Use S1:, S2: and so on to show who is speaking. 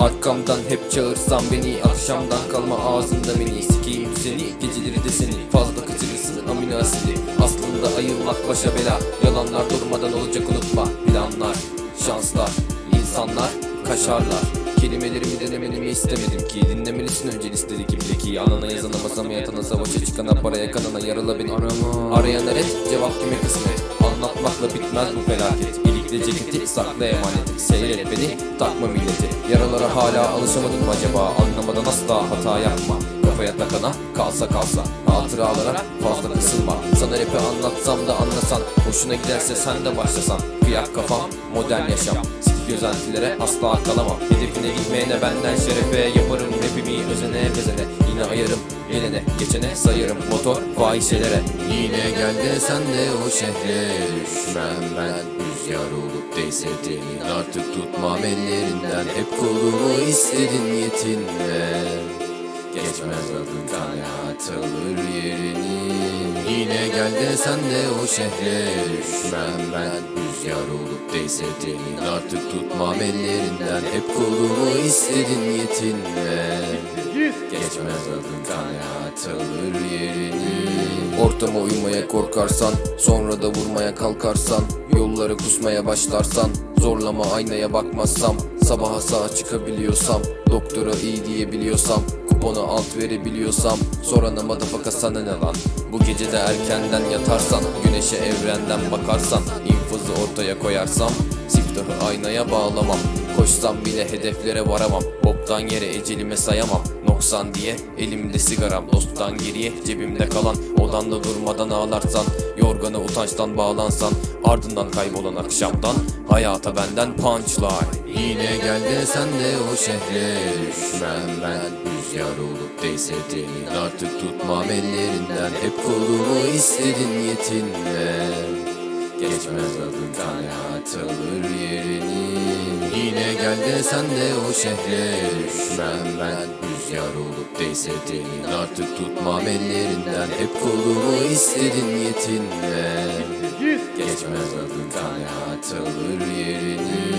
S1: Arkamdan hep çağırsan beni Akşamdan kalma ağzında beni. Sikeyim seni geceleri de seni. Fazla kaçırırsın amino asidi. Aslında ayılmak başa bela. Yalanlar durmadan olacak unutma. Planlar, şanslar, insanlar Kaşarlar. Kelimelerimi denemenimi istemedim ki. Dinlemelisin önce listedeki bileki Anana yazana masama yatana savaşa çıkana Paraya kanana yarala beni. Arayan eret cevap kime kısmet? Anlatmakla bitmez bu felaket İlikle ceketi sakla emaneti Seyret beni takma milleti. Yaralara hala alışamadım acaba? Anlamadan asla hata yapma. Kafaya takana kalsa kalsa. Hatıralara fazla kısılma. Sana rapi anlatsam da anlasan. Hoşuna giderse sen de başlasan. Kıyak kafam modern yaşam Sikik gözlentilere asla kalamam. Hedefine gitmeyene benden şerefe Yaparım. Rapimi özene bezene Yine ayarım. Gelene geçene sayarım. Motor fahişelere.
S2: Yine gel sen de o şehre Düşmem ben. Rüzgar olup değse Artık tutmam ellerinden. Hep kolumu istedin yetinme Geçmez adın kanaat alır yerini. Yine gel de sen de o şehre Düşmem ben. Rüzgar olup değse temin Artık tutmam ellerinden. Hep kolumu istedin yetinme. Geçmez adın kanaat alır yerini.
S1: Ortama uymaya korkarsan Sonra da vurmaya kalkarsan Yolları kusmaya başlarsan Zorlama aynaya bakmazsam Sabaha sağ çıkabiliyorsam Doktora iyi diyebiliyorsam Kupona alt verebiliyorsam Sorana madafaka sana ne lan? Bu gece de erkenden yatarsan Güneşe evrenden bakarsan infazı ortaya koyarsam Siftahı aynaya bağlamam. Koşsam bile hedeflere varamam Boktan yere ecelime sayamam. Noksan diye elimde sigaram Dosttan geriye cebimde kalan Odanda durmadan ağlarsan Yorgana utançtan bağlansan Ardından kaybolan akşamdan Hayata benden punchline
S2: Yine gel de sen de o şehre Düşmem ben rüzgar olup değse temin Artık tutmam ellerinden. Hep kolumu istedin yetinme Geçmez adın kanaat alır yerini. Yine gel de sen de o şehre Düşmem ben rüzgar olup değse temin Artık tutmam ellerinden. Hep kolumu istedin yetinme Geçmez adın kanaat alır yerini